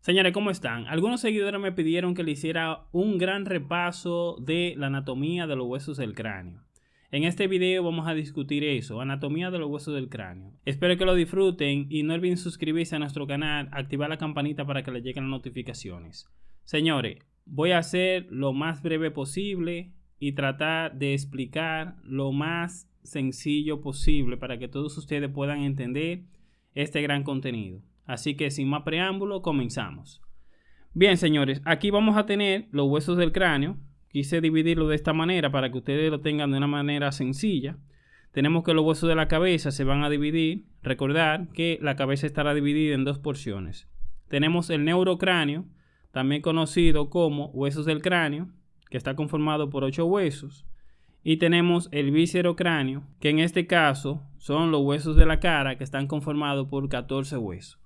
Señores, ¿cómo están? Algunos seguidores me pidieron que le hiciera un gran repaso de la anatomía de los huesos del cráneo. En este video vamos a discutir eso, anatomía de los huesos del cráneo. Espero que lo disfruten y no olviden suscribirse a nuestro canal, activar la campanita para que les lleguen las notificaciones. Señores, voy a hacer lo más breve posible y tratar de explicar lo más sencillo posible para que todos ustedes puedan entender este gran contenido. Así que sin más preámbulo, comenzamos. Bien, señores, aquí vamos a tener los huesos del cráneo. Quise dividirlo de esta manera para que ustedes lo tengan de una manera sencilla. Tenemos que los huesos de la cabeza se van a dividir. Recordar que la cabeza estará dividida en dos porciones. Tenemos el neurocráneo, también conocido como huesos del cráneo, que está conformado por ocho huesos. Y tenemos el viscerocráneo, que en este caso son los huesos de la cara que están conformados por 14 huesos.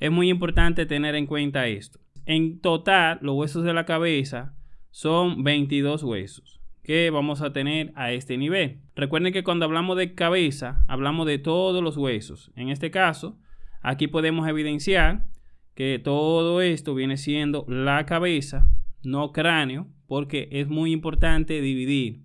Es muy importante tener en cuenta esto. En total, los huesos de la cabeza son 22 huesos que vamos a tener a este nivel. Recuerden que cuando hablamos de cabeza, hablamos de todos los huesos. En este caso, aquí podemos evidenciar que todo esto viene siendo la cabeza, no cráneo, porque es muy importante dividir.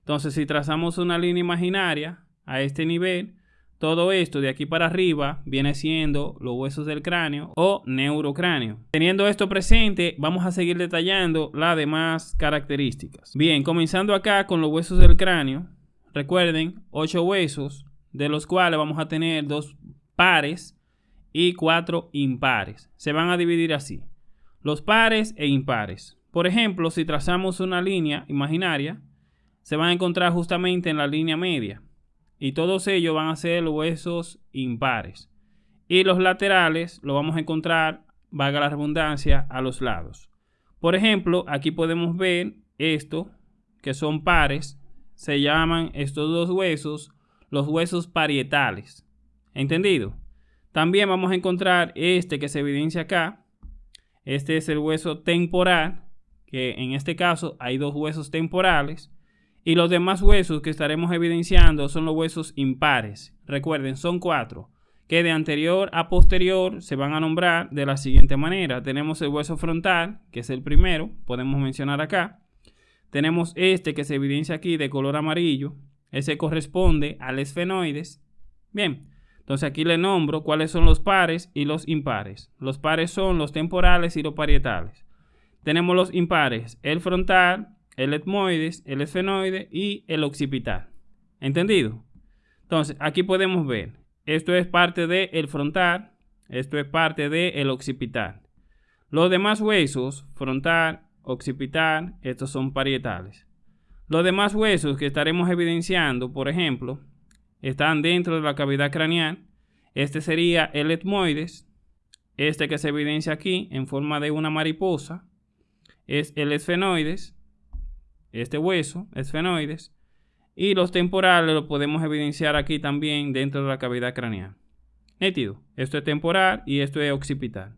Entonces, si trazamos una línea imaginaria a este nivel, todo esto de aquí para arriba viene siendo los huesos del cráneo o neurocráneo. Teniendo esto presente, vamos a seguir detallando las demás características. Bien, comenzando acá con los huesos del cráneo. Recuerden, ocho huesos, de los cuales vamos a tener dos pares y cuatro impares. Se van a dividir así. Los pares e impares. Por ejemplo, si trazamos una línea imaginaria, se van a encontrar justamente en la línea media y todos ellos van a ser huesos impares. Y los laterales lo vamos a encontrar, valga la redundancia, a los lados. Por ejemplo, aquí podemos ver esto, que son pares. Se llaman estos dos huesos los huesos parietales. ¿Entendido? También vamos a encontrar este que se evidencia acá. Este es el hueso temporal, que en este caso hay dos huesos temporales. Y los demás huesos que estaremos evidenciando son los huesos impares. Recuerden, son cuatro, que de anterior a posterior se van a nombrar de la siguiente manera. Tenemos el hueso frontal, que es el primero, podemos mencionar acá. Tenemos este que se evidencia aquí de color amarillo. Ese corresponde al esfenoides. Bien, entonces aquí le nombro cuáles son los pares y los impares. Los pares son los temporales y los parietales. Tenemos los impares, el frontal, el etmoides, el esfenoide y el occipital. ¿Entendido? Entonces, aquí podemos ver, esto es parte del frontal, esto es parte del occipital. Los demás huesos, frontal, occipital, estos son parietales. Los demás huesos que estaremos evidenciando, por ejemplo, están dentro de la cavidad craneal. Este sería el etmoides, este que se evidencia aquí en forma de una mariposa, es el esfenoides, este hueso, esfenoides, y los temporales lo podemos evidenciar aquí también dentro de la cavidad craneal. Nítido, esto es temporal y esto es occipital.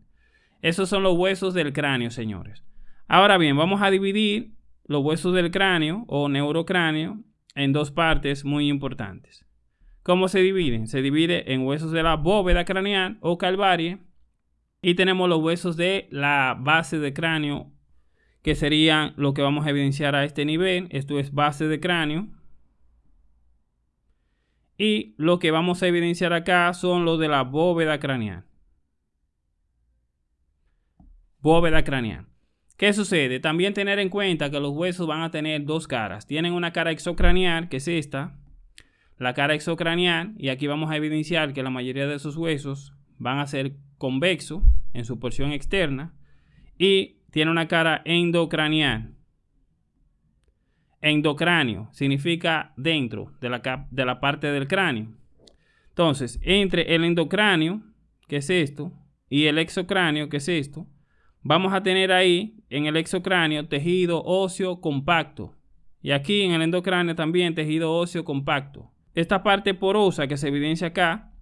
Esos son los huesos del cráneo, señores. Ahora bien, vamos a dividir los huesos del cráneo o neurocráneo en dos partes muy importantes. ¿Cómo se dividen? Se divide en huesos de la bóveda craneal o calvarie y tenemos los huesos de la base de cráneo que serían lo que vamos a evidenciar a este nivel. Esto es base de cráneo. Y lo que vamos a evidenciar acá son los de la bóveda craneal. Bóveda craneal. ¿Qué sucede? También tener en cuenta que los huesos van a tener dos caras. Tienen una cara exocranial, que es esta. La cara exocranial. Y aquí vamos a evidenciar que la mayoría de esos huesos van a ser convexo en su porción externa. Y tiene una cara endocranial. Endocráneo significa dentro de la, de la parte del cráneo. Entonces, entre el endocráneo, que es esto, y el exocráneo, que es esto, vamos a tener ahí en el exocráneo tejido óseo compacto. Y aquí en el endocráneo también tejido óseo compacto. Esta parte porosa que se evidencia acá,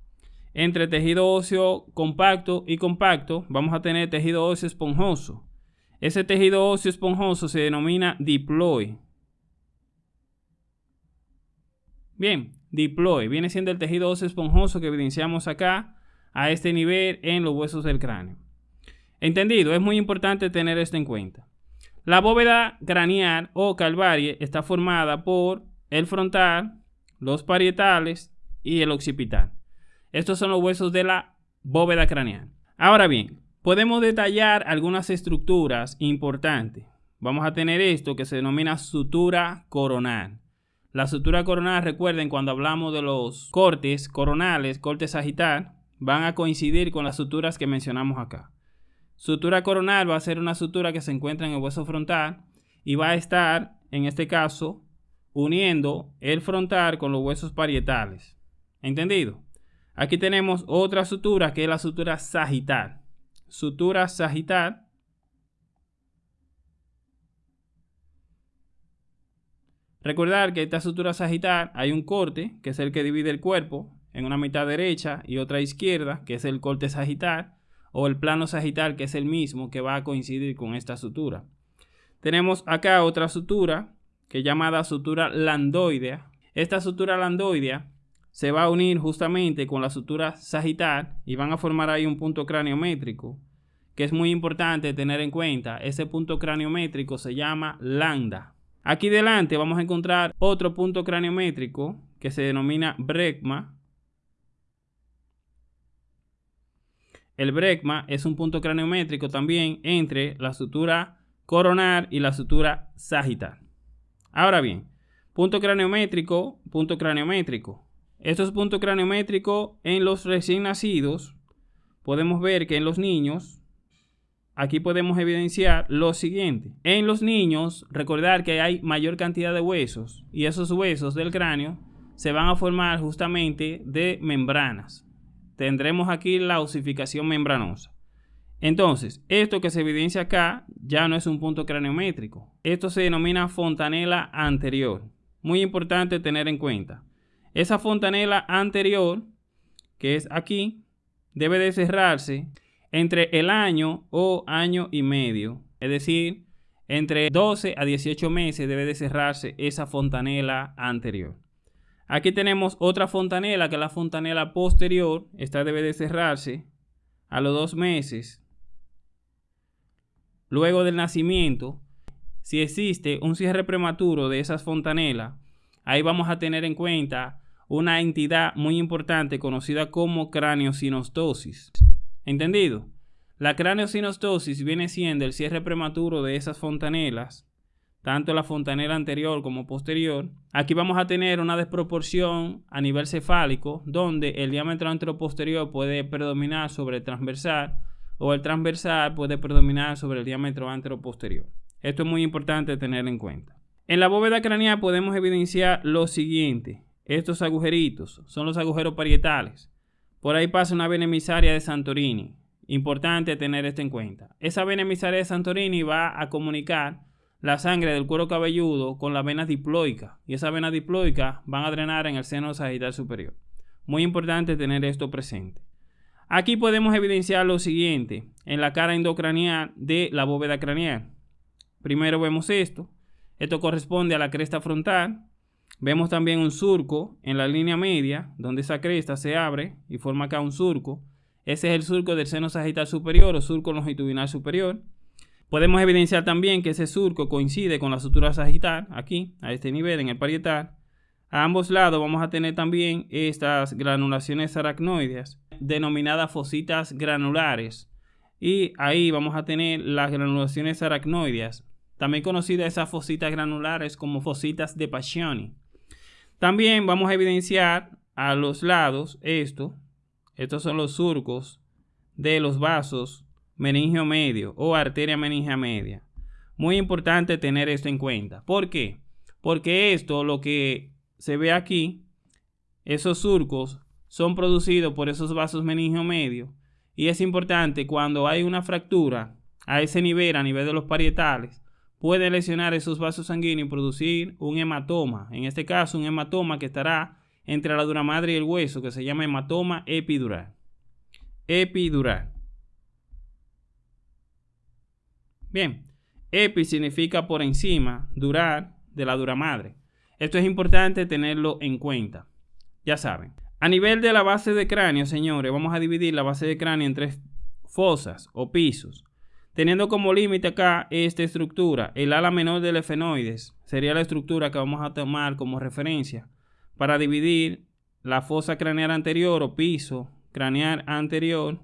entre tejido óseo compacto y compacto, vamos a tener tejido óseo esponjoso. Ese tejido óseo esponjoso se denomina diploe. Bien, diploe viene siendo el tejido óseo esponjoso que evidenciamos acá a este nivel en los huesos del cráneo. Entendido, es muy importante tener esto en cuenta. La bóveda craneal o calvarie está formada por el frontal, los parietales y el occipital. Estos son los huesos de la bóveda craneal. Ahora bien, podemos detallar algunas estructuras importantes. Vamos a tener esto que se denomina sutura coronal. La sutura coronal, recuerden, cuando hablamos de los cortes coronales, cortes sagital, van a coincidir con las suturas que mencionamos acá. Sutura coronal va a ser una sutura que se encuentra en el hueso frontal y va a estar, en este caso, uniendo el frontal con los huesos parietales. ¿Entendido? Aquí tenemos otra sutura que es la sutura sagital. Sutura sagital. Recordar que esta sutura sagital hay un corte, que es el que divide el cuerpo en una mitad derecha y otra izquierda, que es el corte sagital o el plano sagital, que es el mismo que va a coincidir con esta sutura. Tenemos acá otra sutura, que es llamada sutura landoidea. Esta sutura landoidea se va a unir justamente con la sutura sagital y van a formar ahí un punto craniométrico, que es muy importante tener en cuenta. Ese punto craniométrico se llama lambda. Aquí delante vamos a encontrar otro punto craniométrico que se denomina brecma El brecma es un punto craniométrico también entre la sutura coronar y la sutura sagital. Ahora bien, punto craniométrico, punto craniométrico. Estos puntos craniométricos en los recién nacidos, podemos ver que en los niños, aquí podemos evidenciar lo siguiente. En los niños, recordar que hay mayor cantidad de huesos y esos huesos del cráneo se van a formar justamente de membranas tendremos aquí la osificación membranosa. Entonces, esto que se evidencia acá ya no es un punto craniométrico. Esto se denomina fontanela anterior. Muy importante tener en cuenta. Esa fontanela anterior, que es aquí, debe de cerrarse entre el año o año y medio. Es decir, entre 12 a 18 meses debe de cerrarse esa fontanela anterior. Aquí tenemos otra fontanela, que es la fontanela posterior. Esta debe de cerrarse a los dos meses. Luego del nacimiento, si existe un cierre prematuro de esas fontanelas, ahí vamos a tener en cuenta una entidad muy importante conocida como craniosinostosis. ¿Entendido? La craniosinostosis viene siendo el cierre prematuro de esas fontanelas tanto la fontanela anterior como posterior. Aquí vamos a tener una desproporción a nivel cefálico, donde el diámetro anteroposterior puede predominar sobre el transversal o el transversal puede predominar sobre el diámetro anteroposterior. Esto es muy importante tener en cuenta. En la bóveda craneal podemos evidenciar lo siguiente. Estos agujeritos son los agujeros parietales. Por ahí pasa una vena emisaria de Santorini. Importante tener esto en cuenta. Esa vena emisaria de Santorini va a comunicar la sangre del cuero cabelludo con las venas diploicas y esas venas diploicas van a drenar en el seno sagital superior. Muy importante tener esto presente. Aquí podemos evidenciar lo siguiente en la cara endocranial de la bóveda craneal. Primero vemos esto. Esto corresponde a la cresta frontal. Vemos también un surco en la línea media, donde esa cresta se abre y forma acá un surco. Ese es el surco del seno sagital superior o surco longitudinal superior. Podemos evidenciar también que ese surco coincide con la sutura sagital, aquí, a este nivel, en el parietal. A ambos lados vamos a tener también estas granulaciones aracnoides, denominadas fositas granulares. Y ahí vamos a tener las granulaciones aracnoides, también conocidas esas fositas granulares como fositas de Paccioni. También vamos a evidenciar a los lados esto. Estos son los surcos de los vasos meningio medio o arteria meningia media. Muy importante tener esto en cuenta. ¿Por qué? Porque esto, lo que se ve aquí, esos surcos son producidos por esos vasos meningio medio. Y es importante cuando hay una fractura a ese nivel, a nivel de los parietales, puede lesionar esos vasos sanguíneos y producir un hematoma. En este caso, un hematoma que estará entre la dura madre y el hueso, que se llama hematoma epidural. Epidural. Bien, epi significa por encima, durar de la dura madre. Esto es importante tenerlo en cuenta. Ya saben. A nivel de la base de cráneo, señores, vamos a dividir la base de cráneo en tres fosas o pisos. Teniendo como límite acá esta estructura, el ala menor del efenoides sería la estructura que vamos a tomar como referencia para dividir la fosa craneal anterior o piso craneal anterior.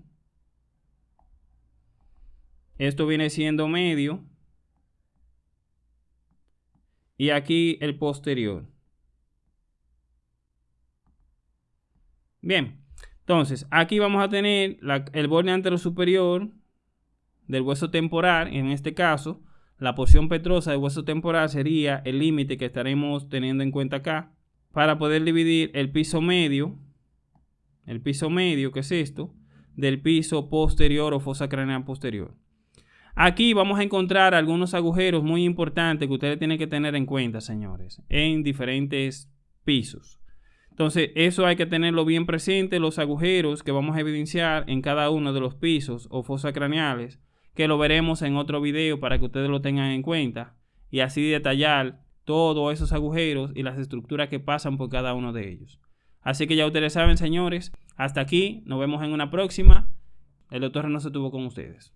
Esto viene siendo medio. Y aquí el posterior. Bien, entonces aquí vamos a tener el borde antero superior del hueso temporal, en este caso, la porción petrosa del hueso temporal sería el límite que estaremos teniendo en cuenta acá para poder dividir el piso medio, el piso medio, que es esto, del piso posterior o fosa craneal posterior. Aquí vamos a encontrar algunos agujeros muy importantes que ustedes tienen que tener en cuenta, señores, en diferentes pisos. Entonces, eso hay que tenerlo bien presente, los agujeros que vamos a evidenciar en cada uno de los pisos o fosas craneales, que lo veremos en otro video para que ustedes lo tengan en cuenta y así detallar todos esos agujeros y las estructuras que pasan por cada uno de ellos. Así que ya ustedes saben, señores, hasta aquí, nos vemos en una próxima. El doctor no se tuvo con ustedes.